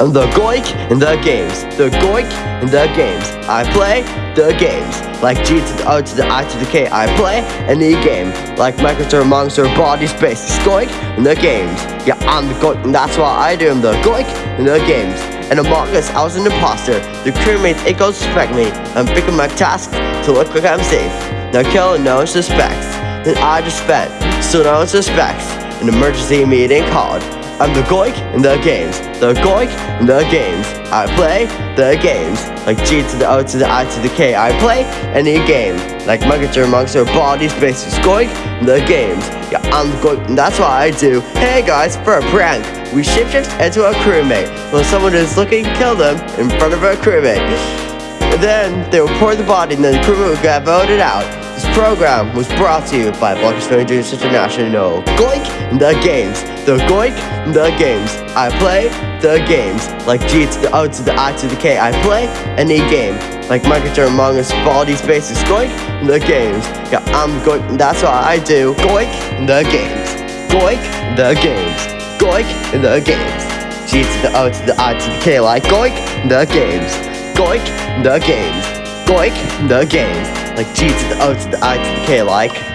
I'm the goik in the games. The goik in the games. I play the games. Like G to the O to the I to the K. I play any game. Like Minecraft Monster Body Space. Goik in the games. Yeah, I'm the goik and that's what I do. I'm the goik in the games. And Among Us, I was an imposter. The crewmates, it goes suspect me. I'm picking my task to look like I'm safe. Now kill no one suspects. Then I just spent, so no one suspects. An emergency meeting called. I'm the Goik in the games. The Goik in the games. I play the games. Like G to the O to the I to the K. I play any game. Like Minecraft Monster Body Spaces. Goik in the games. Yeah, I'm the Goik and that's what I do. Hey guys, for a prank. We shapeshift into a crewmate. When someone is looking kill them in front of a crewmate. Then they will pour the body and then the crewmate will get voted out. This program was brought to you by Blockers Rangers International. Goik the games. The Goik the games. I play the games. Like G to the O to the I to the K. I play any game. Like Minecraft Among Us, Baldi's Basics. Goik the games. Yeah, I'm Goik. That's what I do. Goik the games. Goik the games. Goik the games. G to the O to the I to the K. Like Goik the games. Goik the games. Goik the games like G to the O to the I to the K like